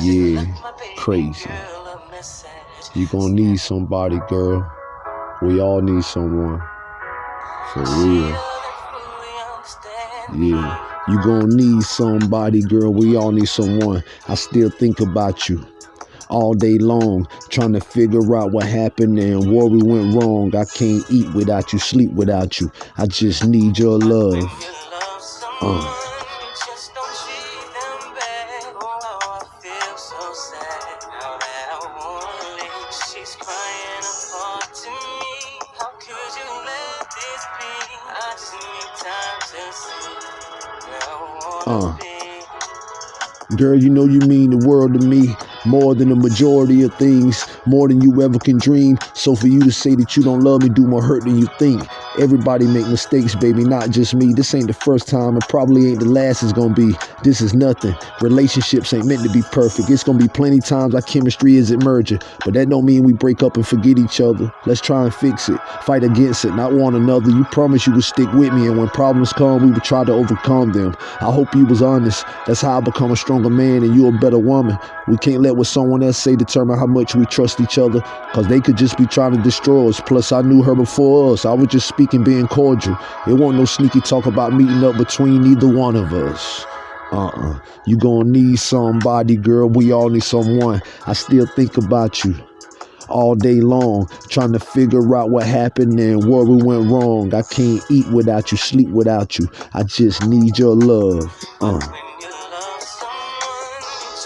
Yeah, crazy. You gonna need somebody, girl. We all need someone. For real. Yeah. You gonna need somebody, girl. We all need someone. I still think about you all day long, trying to figure out what happened and where we went wrong. I can't eat without you, sleep without you. I just need your love. Uh. Uh. Girl, you know you mean the world to me more than the majority of things, more than you ever can dream. So for you to say that you don't love me do more hurt than you think. Everybody make mistakes, baby, not just me. This ain't the first time and probably ain't the last it's gonna be. This is nothing. Relationships ain't meant to be perfect. It's gonna be plenty times our chemistry isn't merging. But that don't mean we break up and forget each other. Let's try and fix it. Fight against it, not one another. You promised you would stick with me and when problems come, we would try to overcome them. I hope you was honest. That's how I become a stronger man and you a better woman. We can't let what someone else say determine how much we trust each other because they could just be trying to destroy us. Plus, I knew her before us. I was just speaking being cordial. It wasn't no sneaky talk about meeting up between either one of us. Uh-uh. You gonna need somebody, girl. We all need someone. I still think about you all day long, trying to figure out what happened and where we went wrong. I can't eat without you, sleep without you. I just need your love. Uh.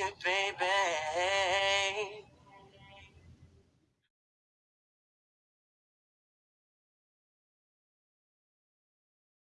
Baby.